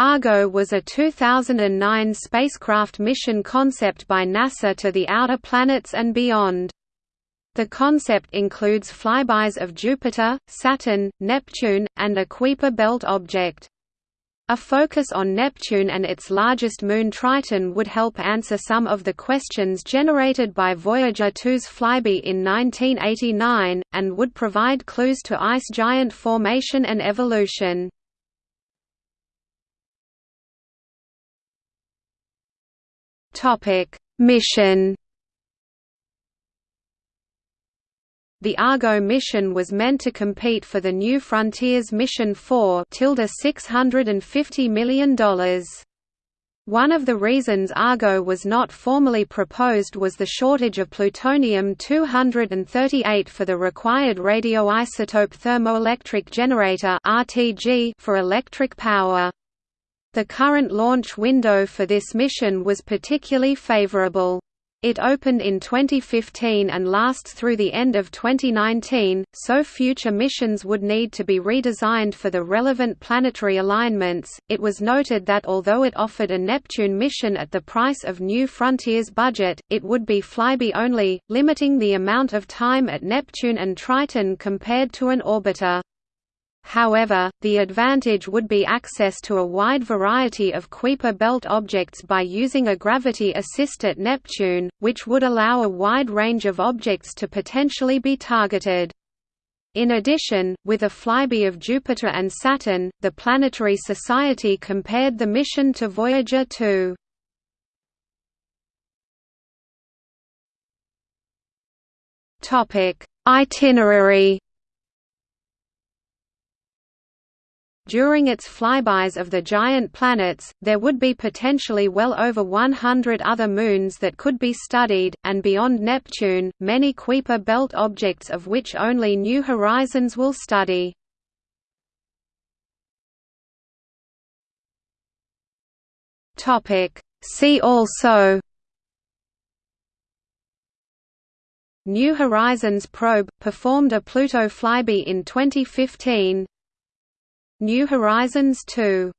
Argo was a 2009 spacecraft mission concept by NASA to the outer planets and beyond. The concept includes flybys of Jupiter, Saturn, Neptune, and a Kuiper belt object. A focus on Neptune and its largest moon Triton would help answer some of the questions generated by Voyager 2's flyby in 1989, and would provide clues to ice giant formation and evolution. Topic: Mission. The Argo mission was meant to compete for the New Frontiers Mission 4 $650 million. One of the reasons Argo was not formally proposed was the shortage of plutonium-238 for the required radioisotope thermoelectric generator for electric power. The current launch window for this mission was particularly favorable. It opened in 2015 and lasts through the end of 2019, so future missions would need to be redesigned for the relevant planetary alignments. It was noted that although it offered a Neptune mission at the price of New Frontiers budget, it would be flyby only, limiting the amount of time at Neptune and Triton compared to an orbiter. However, the advantage would be access to a wide variety of Kuiper belt objects by using a gravity assist at Neptune, which would allow a wide range of objects to potentially be targeted. In addition, with a flyby of Jupiter and Saturn, the Planetary Society compared the mission to Voyager 2. Itinerary During its flybys of the giant planets, there would be potentially well over 100 other moons that could be studied, and beyond Neptune, many Kuiper belt objects of which only New Horizons will study. See also New Horizons probe, performed a Pluto flyby in 2015 New Horizons 2